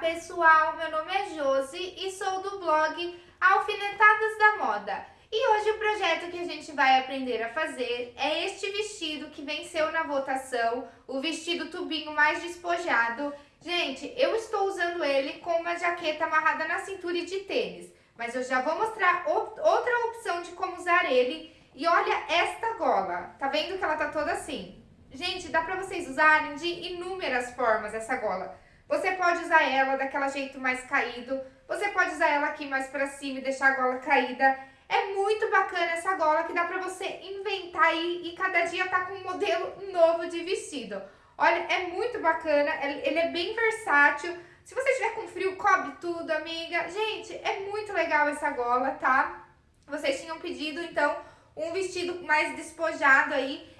pessoal, meu nome é Josi e sou do blog Alfinetadas da Moda. E hoje o projeto que a gente vai aprender a fazer é este vestido que venceu na votação, o vestido tubinho mais despojado. Gente, eu estou usando ele com uma jaqueta amarrada na cintura e de tênis, mas eu já vou mostrar outra opção de como usar ele. E olha esta gola, tá vendo que ela tá toda assim? Gente, dá pra vocês usarem de inúmeras formas essa gola. Você pode usar ela daquela jeito mais caído, você pode usar ela aqui mais pra cima e deixar a gola caída. É muito bacana essa gola que dá pra você inventar aí e cada dia tá com um modelo novo de vestido. Olha, é muito bacana, ele é bem versátil. Se você estiver com frio, cobre tudo, amiga. Gente, é muito legal essa gola, tá? Vocês tinham pedido, então, um vestido mais despojado aí.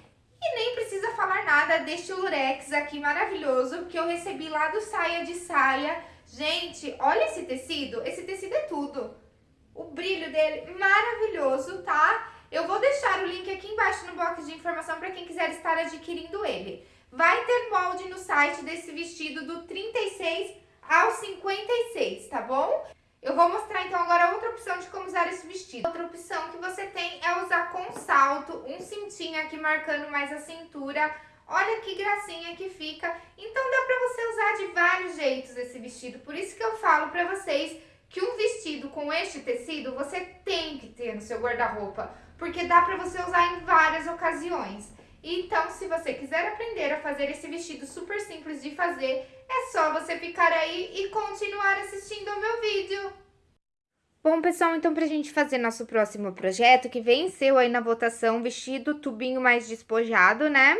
E nem precisa falar nada deste lurex aqui maravilhoso que eu recebi lá do Saia de Saia. Gente, olha esse tecido, esse tecido é tudo. O brilho dele maravilhoso, tá? Eu vou deixar o link aqui embaixo no box de informação para quem quiser estar adquirindo ele. Vai ter molde no site desse vestido do 36 ao 56, tá bom? Eu vou mostrar então agora outra opção de como usar esse vestido. Outra opção que você tem é usar com salto, um cintinho aqui marcando mais a cintura. Olha que gracinha que fica. Então dá pra você usar de vários jeitos esse vestido. Por isso que eu falo pra vocês que um vestido com este tecido você tem que ter no seu guarda-roupa. Porque dá pra você usar em várias ocasiões. Então, se você quiser aprender a fazer esse vestido super simples de fazer, é só você ficar aí e continuar assistindo ao meu vídeo. Bom, pessoal, então pra gente fazer nosso próximo projeto, que venceu aí na votação, vestido tubinho mais despojado, né?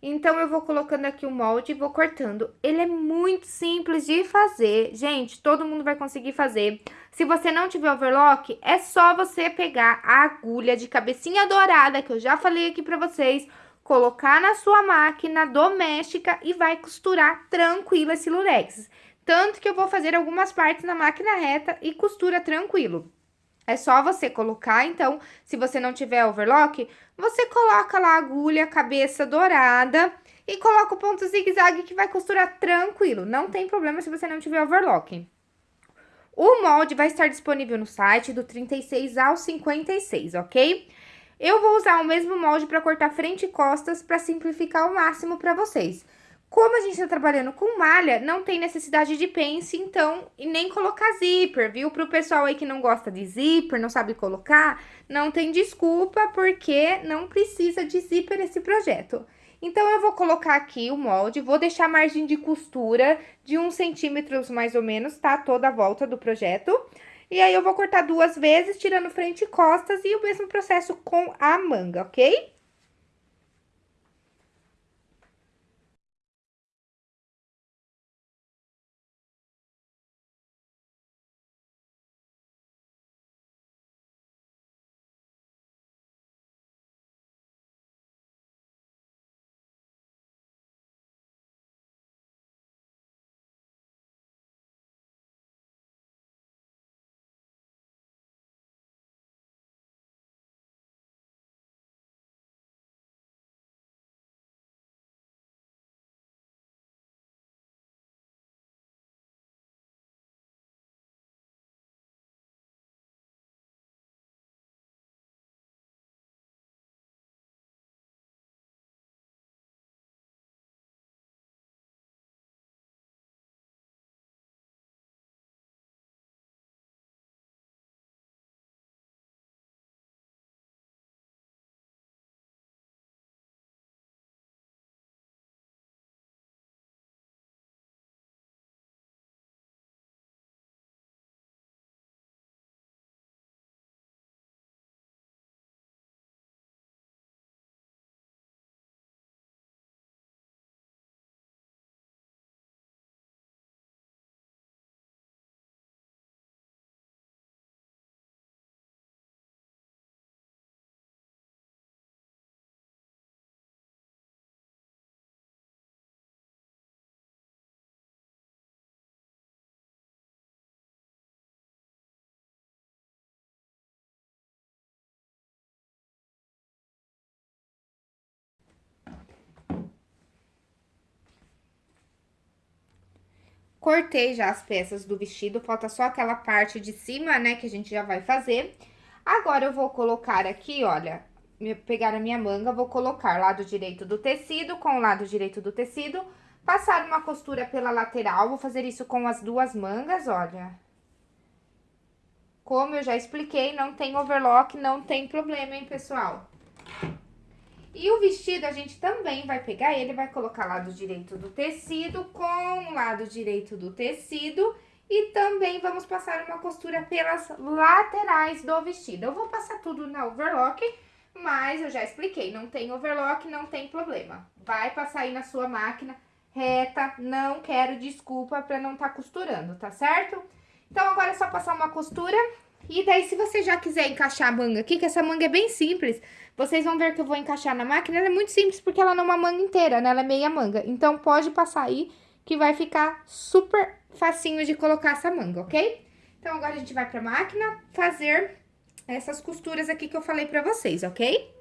Então, eu vou colocando aqui o molde e vou cortando. Ele é muito simples de fazer. Gente, todo mundo vai conseguir fazer. Se você não tiver overlock, é só você pegar a agulha de cabecinha dourada, que eu já falei aqui pra vocês, colocar na sua máquina doméstica e vai costurar tranquilo esse lurex. Tanto que eu vou fazer algumas partes na máquina reta e costura tranquilo. É só você colocar, então, se você não tiver overlock, você coloca lá a agulha, cabeça dourada e coloca o ponto zigue-zague que vai costurar tranquilo. Não tem problema se você não tiver overlock. O molde vai estar disponível no site do 36 ao 56, ok? Eu vou usar o mesmo molde para cortar frente e costas para simplificar ao máximo para vocês. Como a gente está trabalhando com malha, não tem necessidade de pence, então, e nem colocar zíper, viu? Para o pessoal aí que não gosta de zíper, não sabe colocar, não tem desculpa, porque não precisa de zíper esse projeto. Então, eu vou colocar aqui o molde, vou deixar a margem de costura de uns centímetros mais ou menos, tá? Toda a volta do projeto. E aí, eu vou cortar duas vezes, tirando frente e costas, e o mesmo processo com a manga, ok? Cortei já as peças do vestido, falta só aquela parte de cima, né, que a gente já vai fazer. Agora, eu vou colocar aqui, olha, pegar a minha manga, vou colocar lado direito do tecido com o lado direito do tecido, passar uma costura pela lateral, vou fazer isso com as duas mangas, olha. Como eu já expliquei, não tem overlock, não tem problema, hein, pessoal? E o vestido, a gente também vai pegar ele, vai colocar lado direito do tecido com o lado direito do tecido e também vamos passar uma costura pelas laterais do vestido. Eu vou passar tudo na overlock, mas eu já expliquei, não tem overlock, não tem problema. Vai passar aí na sua máquina reta, não quero desculpa pra não tá costurando, tá certo? Então, agora é só passar uma costura e daí, se você já quiser encaixar a manga aqui, que essa manga é bem simples, vocês vão ver que eu vou encaixar na máquina. Ela é muito simples porque ela não é uma manga inteira, né? Ela é meia manga. Então, pode passar aí que vai ficar super facinho de colocar essa manga, ok? Então, agora a gente vai pra máquina fazer essas costuras aqui que eu falei pra vocês, ok?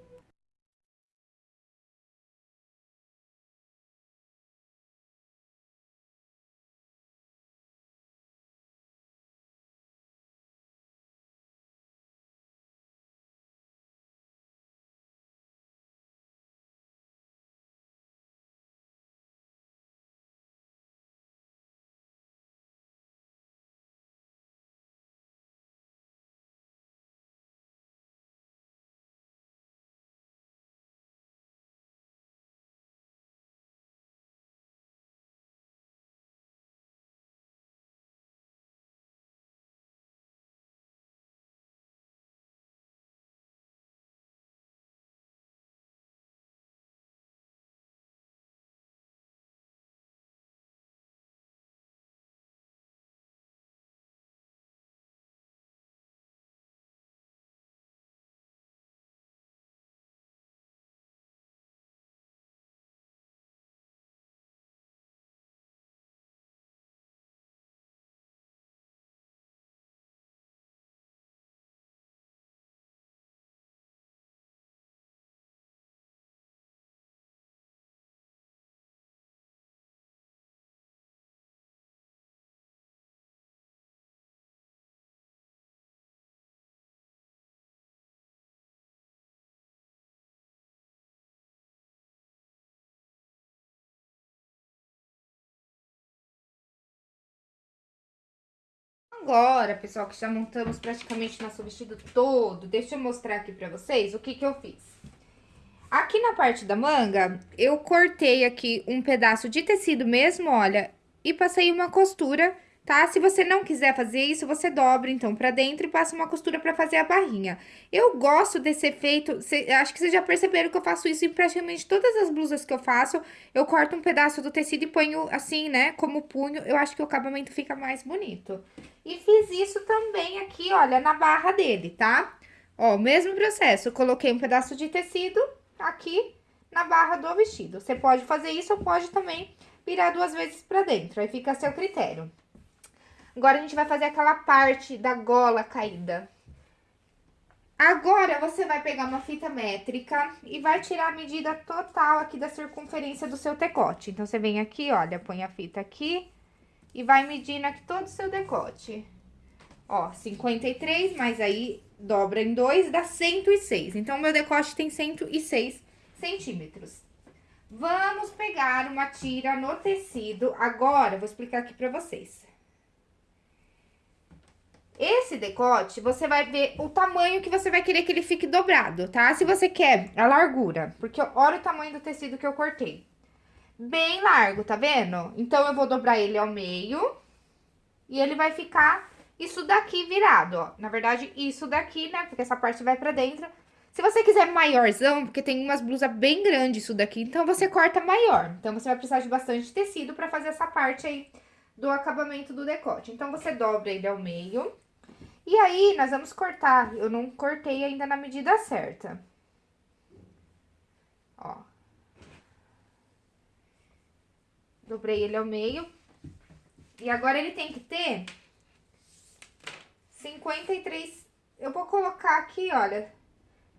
Agora, pessoal, que já montamos praticamente nosso vestido todo, deixa eu mostrar aqui pra vocês o que que eu fiz. Aqui na parte da manga, eu cortei aqui um pedaço de tecido mesmo, olha, e passei uma costura tá? Se você não quiser fazer isso, você dobra, então, pra dentro e passa uma costura pra fazer a barrinha. Eu gosto desse efeito, cê, acho que vocês já perceberam que eu faço isso em praticamente todas as blusas que eu faço. Eu corto um pedaço do tecido e ponho assim, né, como punho, eu acho que o acabamento fica mais bonito. E fiz isso também aqui, olha, na barra dele, tá? Ó, o mesmo processo, coloquei um pedaço de tecido aqui na barra do vestido. Você pode fazer isso ou pode também virar duas vezes pra dentro, aí fica a seu critério. Agora, a gente vai fazer aquela parte da gola caída. Agora, você vai pegar uma fita métrica e vai tirar a medida total aqui da circunferência do seu decote. Então, você vem aqui, olha, põe a fita aqui e vai medindo aqui todo o seu decote. Ó, 53, mas aí dobra em dois, dá 106. Então, meu decote tem 106 centímetros. Vamos pegar uma tira no tecido. Agora, vou explicar aqui pra vocês. Esse decote, você vai ver o tamanho que você vai querer que ele fique dobrado, tá? Se você quer a largura, porque olha o tamanho do tecido que eu cortei. Bem largo, tá vendo? Então, eu vou dobrar ele ao meio e ele vai ficar isso daqui virado, ó. Na verdade, isso daqui, né? Porque essa parte vai pra dentro. Se você quiser maiorzão, porque tem umas blusas bem grandes isso daqui, então você corta maior. Então, você vai precisar de bastante tecido pra fazer essa parte aí do acabamento do decote. Então, você dobra ele ao meio e aí, nós vamos cortar. Eu não cortei ainda na medida certa. Ó. Dobrei ele ao meio. E agora, ele tem que ter 53... Eu vou colocar aqui, olha,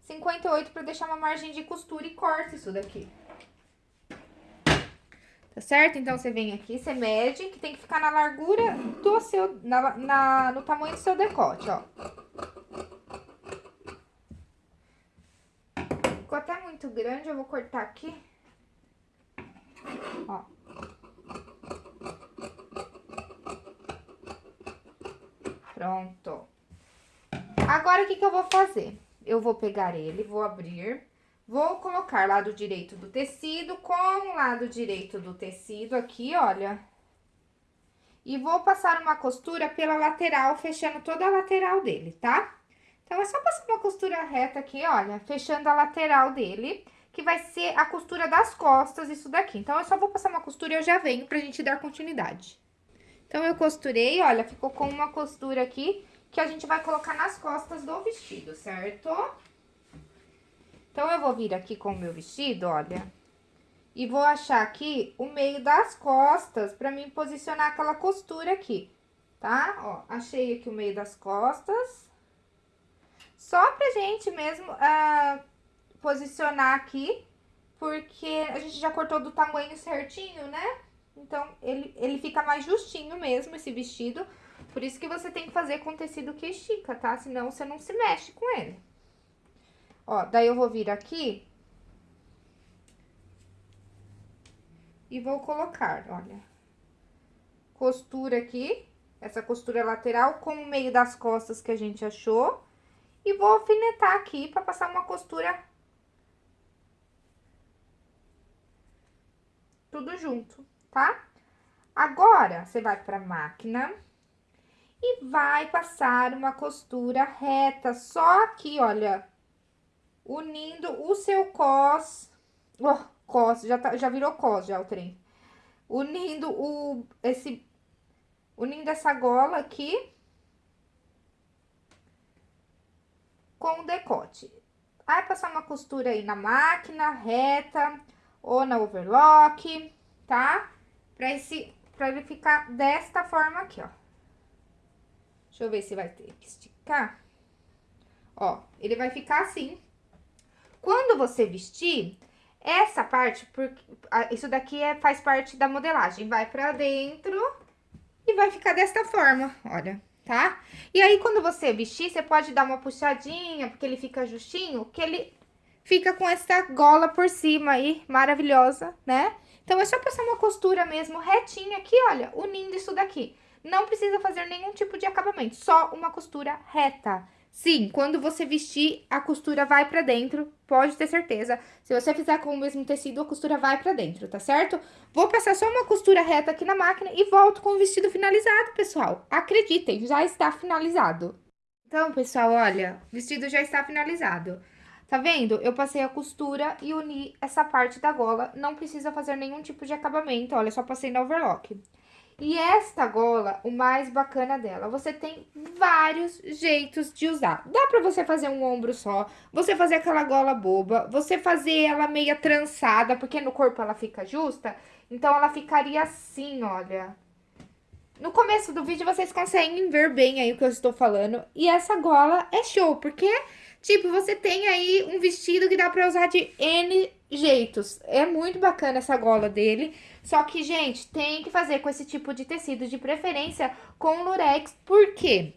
58 pra deixar uma margem de costura e corta isso daqui. Tá certo? Então, você vem aqui, você mede, que tem que ficar na largura do seu, na, na, no tamanho do seu decote, ó. Ficou até muito grande, eu vou cortar aqui. Ó. Pronto. Agora, o que que eu vou fazer? Eu vou pegar ele, vou abrir Vou colocar lado direito do tecido com o lado direito do tecido aqui, olha. E vou passar uma costura pela lateral, fechando toda a lateral dele, tá? Então, é só passar uma costura reta aqui, olha, fechando a lateral dele, que vai ser a costura das costas, isso daqui. Então, eu só vou passar uma costura e eu já venho pra gente dar continuidade. Então, eu costurei, olha, ficou com uma costura aqui, que a gente vai colocar nas costas do vestido, certo? Certo? Então, eu vou vir aqui com o meu vestido, olha, e vou achar aqui o meio das costas pra mim posicionar aquela costura aqui, tá? Ó, achei aqui o meio das costas. Só pra gente mesmo uh, posicionar aqui, porque a gente já cortou do tamanho certinho, né? Então, ele, ele fica mais justinho mesmo, esse vestido. Por isso que você tem que fazer com tecido que estica, tá? Senão, você não se mexe com ele. Ó, daí eu vou vir aqui. E vou colocar, olha. Costura aqui, essa costura lateral com o meio das costas que a gente achou. E vou alfinetar aqui pra passar uma costura tudo junto, tá? Agora, você vai pra máquina e vai passar uma costura reta, só aqui, olha, unindo o seu cos... Oh, cos, já, tá, já virou cos já o trem. Unindo o... esse... Unindo essa gola aqui com o decote. Vai passar uma costura aí na máquina, reta, ou na overlock, tá? Pra, esse, pra ele ficar desta forma aqui, ó. Deixa eu ver se vai ter que esticar. Ó, ele vai ficar assim, quando você vestir, essa parte, porque isso daqui é, faz parte da modelagem, vai pra dentro e vai ficar desta forma, olha, tá? E aí, quando você vestir, você pode dar uma puxadinha, porque ele fica justinho, que ele fica com essa gola por cima aí, maravilhosa, né? Então, é só passar uma costura mesmo retinha aqui, olha, unindo isso daqui. Não precisa fazer nenhum tipo de acabamento, só uma costura reta. Sim, quando você vestir, a costura vai pra dentro, pode ter certeza. Se você fizer com o mesmo tecido, a costura vai pra dentro, tá certo? Vou passar só uma costura reta aqui na máquina e volto com o vestido finalizado, pessoal. Acreditem, já está finalizado. Então, pessoal, olha, o vestido já está finalizado. Tá vendo? Eu passei a costura e uni essa parte da gola. Não precisa fazer nenhum tipo de acabamento, olha, só passei na overlock. E esta gola, o mais bacana dela, você tem vários jeitos de usar. Dá pra você fazer um ombro só, você fazer aquela gola boba, você fazer ela meia trançada, porque no corpo ela fica justa. Então, ela ficaria assim, olha. No começo do vídeo, vocês conseguem ver bem aí o que eu estou falando. E essa gola é show, porque, tipo, você tem aí um vestido que dá pra usar de N jeitos. É muito bacana essa gola dele. Só que, gente, tem que fazer com esse tipo de tecido, de preferência com lurex, porque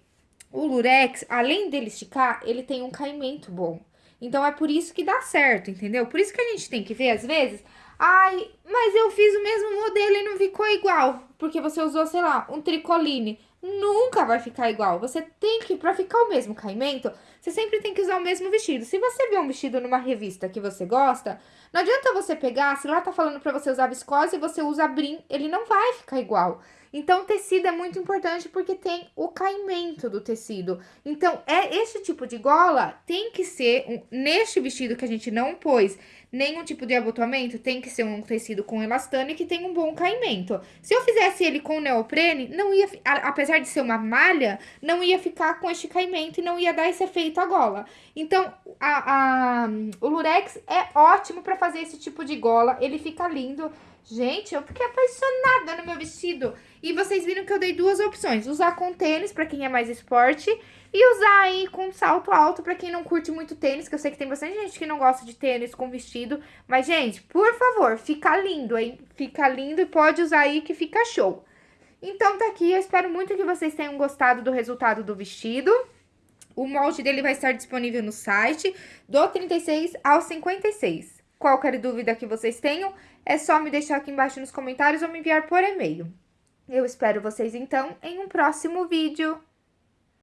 o lurex, além dele esticar, ele tem um caimento bom. Então, é por isso que dá certo, entendeu? Por isso que a gente tem que ver, às vezes, ai, mas eu fiz o mesmo modelo e não ficou igual, porque você usou, sei lá, um tricoline nunca vai ficar igual. Você tem que, pra ficar o mesmo caimento, você sempre tem que usar o mesmo vestido. Se você vê um vestido numa revista que você gosta, não adianta você pegar, se lá tá falando pra você usar viscose e você usa brim, ele não vai ficar igual. Então, tecido é muito importante porque tem o caimento do tecido. Então, é esse tipo de gola tem que ser, um, neste vestido que a gente não pôs nenhum tipo de abotoamento, tem que ser um tecido com elastano e que tem um bom caimento. Se eu fizesse ele com neoprene, não ia, apesar de ser uma malha, não ia ficar com este caimento e não ia dar esse efeito à gola. Então, a, a, o lurex é ótimo para fazer esse tipo de gola, ele fica lindo. Gente, eu fiquei apaixonada no meu vestido. E vocês viram que eu dei duas opções, usar com tênis para quem é mais esporte e usar aí com salto alto para quem não curte muito tênis, que eu sei que tem bastante gente que não gosta de tênis com vestido. Mas, gente, por favor, fica lindo, hein? Fica lindo e pode usar aí que fica show. Então, tá aqui, eu espero muito que vocês tenham gostado do resultado do vestido. O molde dele vai estar disponível no site, do 36 ao 56. Qualquer dúvida que vocês tenham, é só me deixar aqui embaixo nos comentários ou me enviar por e-mail. Eu espero vocês, então, em um próximo vídeo.